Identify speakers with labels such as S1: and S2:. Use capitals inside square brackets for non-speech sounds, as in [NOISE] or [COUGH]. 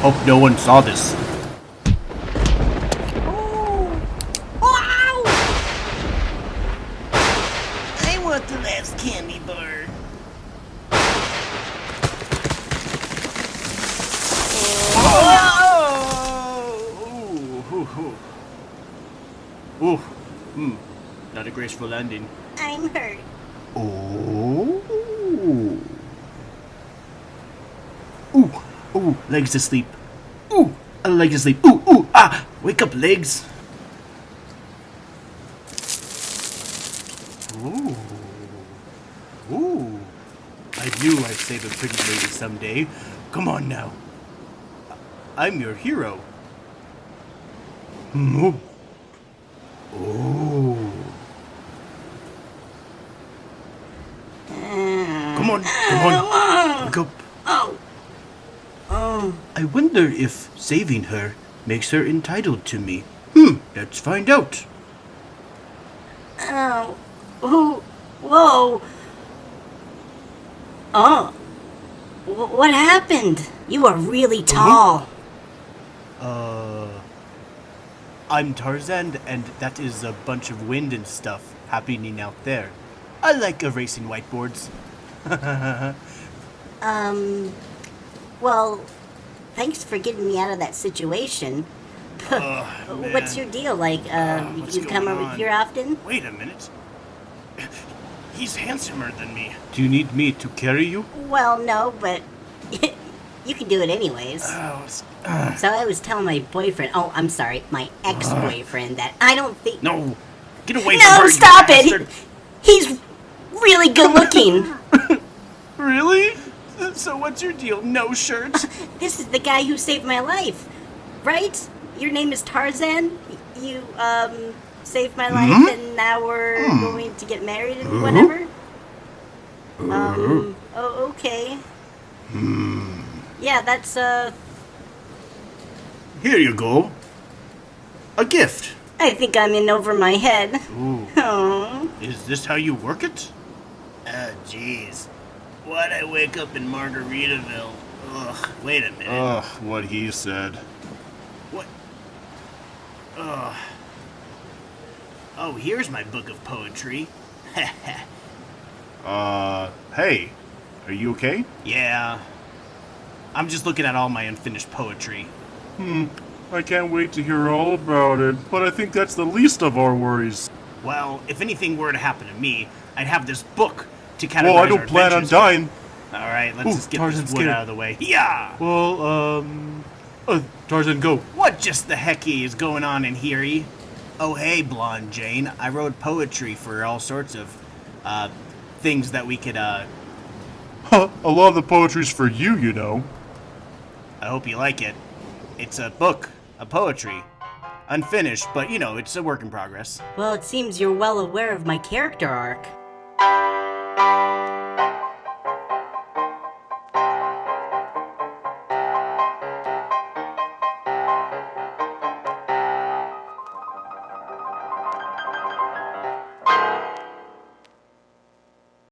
S1: Hope no one saw this.
S2: Wow! I want the last candy bar.
S1: Ooh, ooh. Ooh, hmm. Not a graceful landing.
S2: I'm hurt.
S1: Oh. Ooh, ooh, legs asleep. Ooh, a leg asleep. Ooh, ooh, ah, wake up, legs. Ooh, ooh. I knew I'd save a pretty lady someday. Come on now. I'm your hero. Moo. Oh. Come on, come on. Wake up.
S2: Oh.
S1: I wonder if saving her makes her entitled to me. Hmm, let's find out.
S2: Oh. Who? Whoa. Oh. Wh- What happened? You are really tall.
S1: Uh. I'm Tarzan, and that is a bunch of wind and stuff happening out there. I like erasing whiteboards. [LAUGHS]
S2: Um. Well, thanks for getting me out of that situation. [LAUGHS] What's your deal? Like, uh,
S1: what's
S2: you come over
S1: on?
S2: here often?
S1: Wait a minute. [LAUGHS] He's handsomer than me. Do you need me to carry you?
S2: Well, no, but [LAUGHS] you can do it anyways.
S1: Oh, it's- uh,
S2: So I was telling my boyfriend, oh, I'm sorry, my ex-boyfriend, that I don't think.
S1: no. Get away from her,
S2: No, stop
S1: bastard.
S2: it! He's really good looking.
S1: Really? So what's your deal? No shirt? [LAUGHS]
S2: this is the guy who saved my life, right? Your name is Tarzan. You um saved my life,
S1: Hmm?
S2: and now we're going to get married and whatever. Um. Oh, okay.
S1: Hmm.
S2: Yeah, that's uh.
S1: Here you go. A gift.
S2: I think I'm in over my head.
S1: Ooh. [LAUGHS]
S2: Oh.
S1: Is this how you work it?
S3: Oh, jeez. Why'd I wake up in Margaritaville? Ugh, wait a minute.
S1: Ugh, what he said.
S3: what? Ugh. Oh, here's my book of poetry. [LAUGHS]
S1: Uh, hey. Are you okay?
S3: yeah. I'm just looking at all my unfinished poetry.
S4: Hmm, I can't wait to hear all about it, but I think that's the least of our worries.
S3: Well, if anything were to happen to me, I'd have this book to categorize
S4: Well, I don't plan on
S3: adventures.
S4: dying.
S3: All right, let's
S4: Ooh,
S3: just get
S4: Tarzan's
S3: this wood
S4: scared.
S3: out of the way. Yeah.
S4: Well, um. Uh, Tarzan, go.
S3: What just the hecky is going on in here? Oh, hey, Blonde Jane. I wrote poetry for all sorts of uh, things that we could. Uh,
S4: Huh, [LAUGHS] a lot of the poetry's for you, you know.
S3: I hope you like it. It's a book, a poetry, unfinished, but you know, it's a work in progress.
S2: Well, it seems you're well aware of my character arc thank you